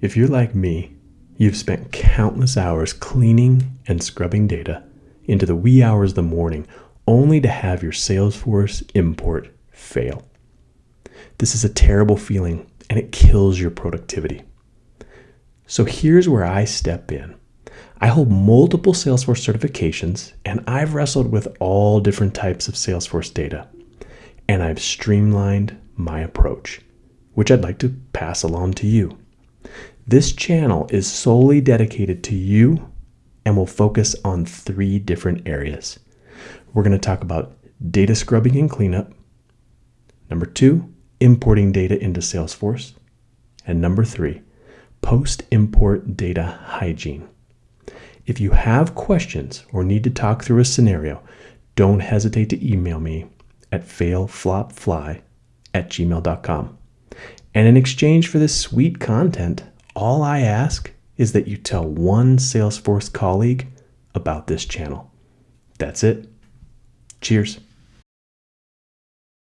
If you're like me, you've spent countless hours cleaning and scrubbing data into the wee hours of the morning only to have your Salesforce import fail. This is a terrible feeling and it kills your productivity. So here's where I step in. I hold multiple Salesforce certifications and I've wrestled with all different types of Salesforce data. And I've streamlined my approach, which I'd like to pass along to you. This channel is solely dedicated to you and will focus on three different areas. We're going to talk about data scrubbing and cleanup. Number two, importing data into Salesforce. And number three, post import data hygiene. If you have questions or need to talk through a scenario, don't hesitate to email me at failflopfly at gmail.com. And in exchange for this sweet content, all I ask is that you tell one Salesforce colleague about this channel. That's it. Cheers.